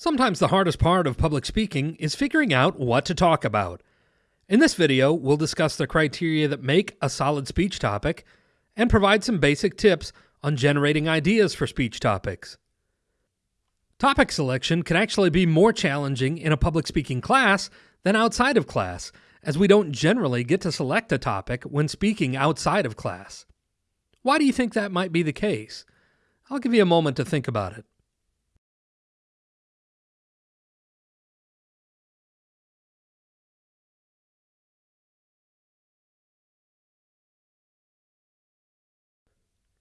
Sometimes the hardest part of public speaking is figuring out what to talk about. In this video, we'll discuss the criteria that make a solid speech topic and provide some basic tips on generating ideas for speech topics. Topic selection can actually be more challenging in a public speaking class than outside of class, as we don't generally get to select a topic when speaking outside of class. Why do you think that might be the case? I'll give you a moment to think about it.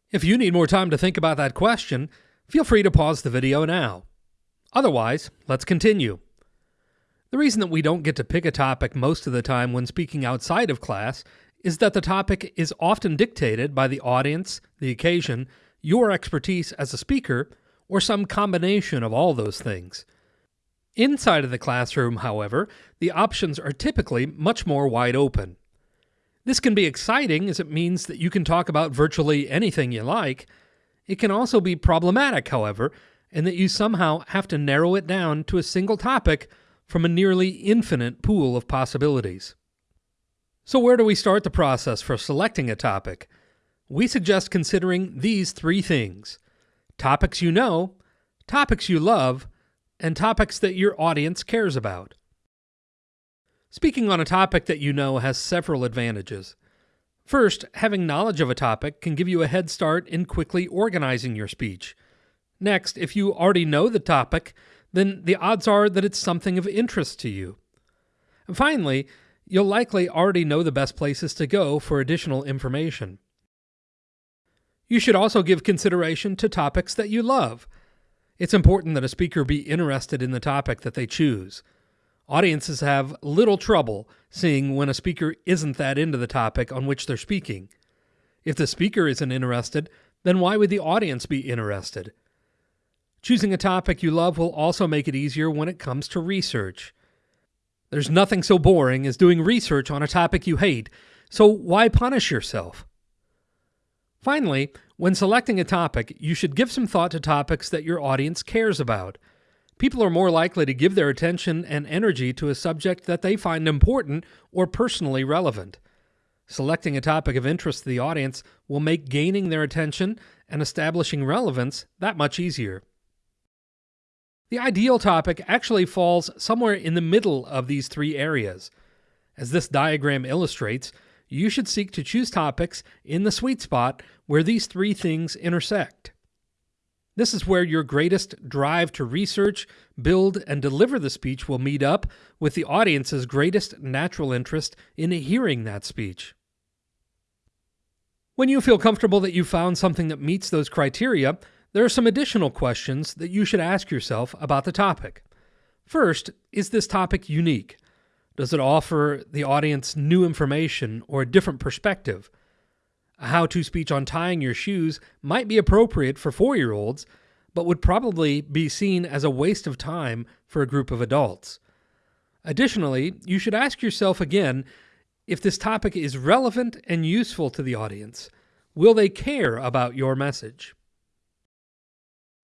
If you need more time to think about that question, feel free to pause the video now. Otherwise, let's continue. The reason that we don't get to pick a topic most of the time when speaking outside of class is that the topic is often dictated by the audience, the occasion, your expertise as a speaker, or some combination of all those things. Inside of the classroom, however, the options are typically much more wide open. This can be exciting as it means that you can talk about virtually anything you like. It can also be problematic, however, in that you somehow have to narrow it down to a single topic from a nearly infinite pool of possibilities. So, where do we start the process for selecting a topic? We suggest considering these three things topics you know, topics you love, and topics that your audience cares about. Speaking on a topic that you know has several advantages. First, having knowledge of a topic can give you a head start in quickly organizing your speech. Next, if you already know the topic, then the odds are that it's something of interest to you. And finally, you'll likely already know the best places to go for additional information. You should also give consideration to topics that you love. It's important that a speaker be interested in the topic that they choose. Audiences have little trouble seeing when a speaker isn't that into the topic on which they're speaking. If the speaker isn't interested, then why would the audience be interested? Choosing a topic you love will also make it easier when it comes to research. There's nothing so boring as doing research on a topic you hate, so why punish yourself? Finally, when selecting a topic, you should give some thought to topics that your audience cares about. People are more likely to give their attention and energy to a subject that they find important or personally relevant. Selecting a topic of interest to the audience will make gaining their attention and establishing relevance that much easier. The ideal topic actually falls somewhere in the middle of these three areas. As this diagram illustrates, you should seek to choose topics in the sweet spot where these three things intersect. This is where your greatest drive to research, build, and deliver the speech will meet up with the audience's greatest natural interest in hearing that speech. When you feel comfortable that you've found something that meets those criteria, there are some additional questions that you should ask yourself about the topic. First, is this topic unique? Does it offer the audience new information or a different perspective? A how to speech on tying your shoes might be appropriate for four year olds, but would probably be seen as a waste of time for a group of adults. Additionally, you should ask yourself again if this topic is relevant and useful to the audience. Will they care about your message?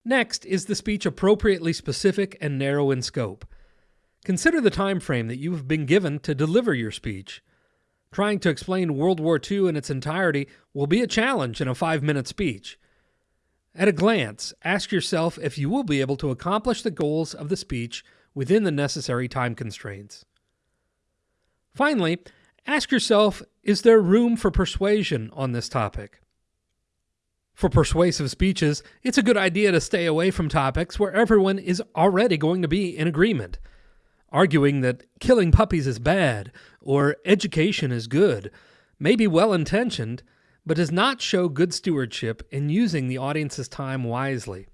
Next, is the speech appropriately specific and narrow in scope? Consider the time frame that you have been given to deliver your speech. Trying to explain World War II in its entirety will be a challenge in a five minute speech. At a glance, ask yourself if you will be able to accomplish the goals of the speech within the necessary time constraints. Finally, ask yourself is there room for persuasion on this topic? For persuasive speeches, it's a good idea to stay away from topics where everyone is already going to be in agreement arguing that killing puppies is bad or education is good may be well intentioned, but does not show good stewardship in using the audience's time wisely.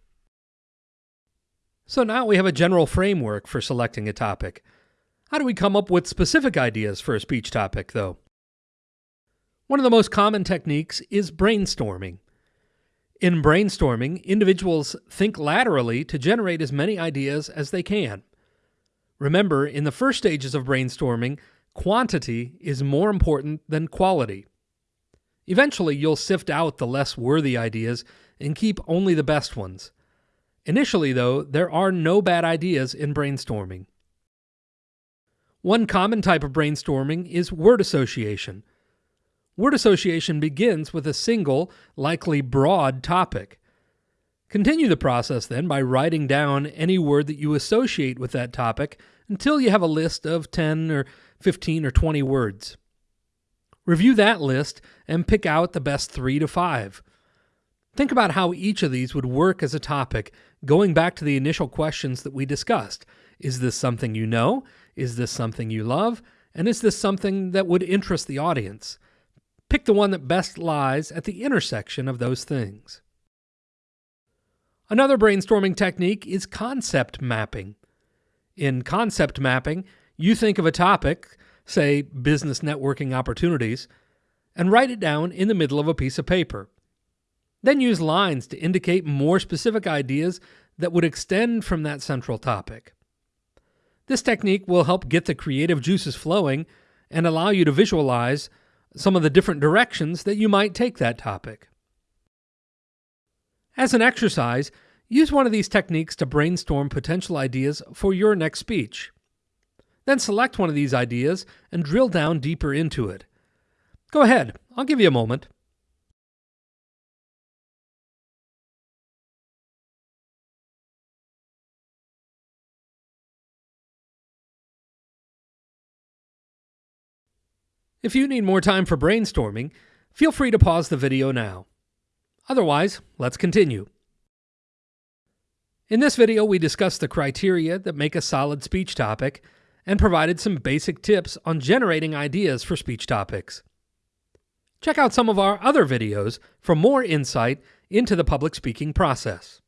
So now we have a general framework for selecting a topic. How do we come up with specific ideas for a speech topic, though? One of the most common techniques is brainstorming. In brainstorming, individuals think laterally to generate as many ideas as they can. Remember, in the first stages of brainstorming, quantity is more important than quality. Eventually, you'll sift out the less worthy ideas and keep only the best ones. Initially, though, there are no bad ideas in brainstorming. One common type of brainstorming is word association. Word association begins with a single, likely broad topic. Continue the process then by writing down any word that you associate with that topic until you have a list of 10 or 15 or 20 words. Review that list and pick out the best three to five. Think about how each of these would work as a topic, going back to the initial questions that we discussed. Is this something you know? Is this something you love? And is this something that would interest the audience? Pick the one that best lies at the intersection of those things. Another brainstorming technique is concept mapping. In concept mapping, you think of a topic, say business networking opportunities, and write it down in the middle of a piece of paper. Then use lines to indicate more specific ideas that would extend from that central topic. This technique will help get the creative juices flowing and allow you to visualize some of the different directions that you might take that topic. As an exercise, use one of these techniques to brainstorm potential ideas for your next speech. Then select one of these ideas and drill down deeper into it. Go ahead, I'll give you a moment. If you need more time for brainstorming, feel free to pause the video now. Otherwise, let's continue. In this video, we discussed the criteria that make a solid speech topic and provided some basic tips on generating ideas for speech topics. Check out some of our other videos for more insight into the public speaking process.